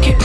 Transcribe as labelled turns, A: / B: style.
A: Руки